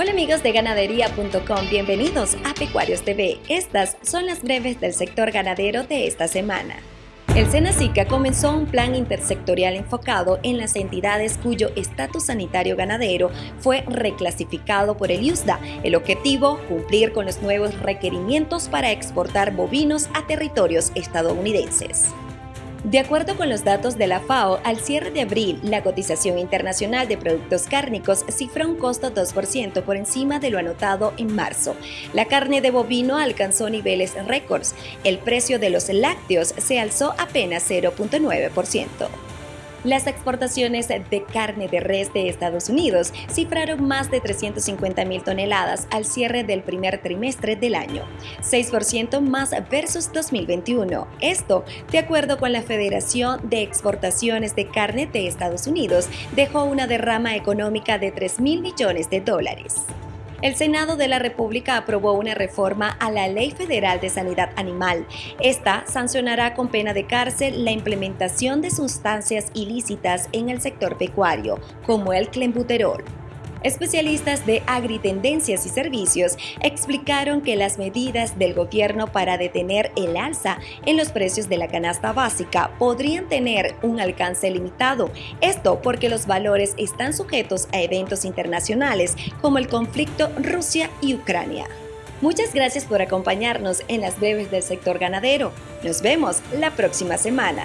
Hola amigos de ganadería.com, bienvenidos a Pecuarios TV. Estas son las breves del sector ganadero de esta semana. El Senacica comenzó un plan intersectorial enfocado en las entidades cuyo estatus sanitario ganadero fue reclasificado por el IUSDA. El objetivo, cumplir con los nuevos requerimientos para exportar bovinos a territorios estadounidenses. De acuerdo con los datos de la FAO, al cierre de abril, la cotización internacional de productos cárnicos cifra un costo 2% por encima de lo anotado en marzo. La carne de bovino alcanzó niveles récords. El precio de los lácteos se alzó apenas 0.9%. Las exportaciones de carne de res de Estados Unidos cifraron más de 350 mil toneladas al cierre del primer trimestre del año, 6% más versus 2021. Esto, de acuerdo con la Federación de Exportaciones de Carne de Estados Unidos, dejó una derrama económica de 3 mil millones de dólares el Senado de la República aprobó una reforma a la Ley Federal de Sanidad Animal. Esta sancionará con pena de cárcel la implementación de sustancias ilícitas en el sector pecuario, como el clenbuterol. Especialistas de agritendencias y servicios explicaron que las medidas del gobierno para detener el alza en los precios de la canasta básica podrían tener un alcance limitado. Esto porque los valores están sujetos a eventos internacionales como el conflicto Rusia y Ucrania. Muchas gracias por acompañarnos en las breves del sector ganadero. Nos vemos la próxima semana.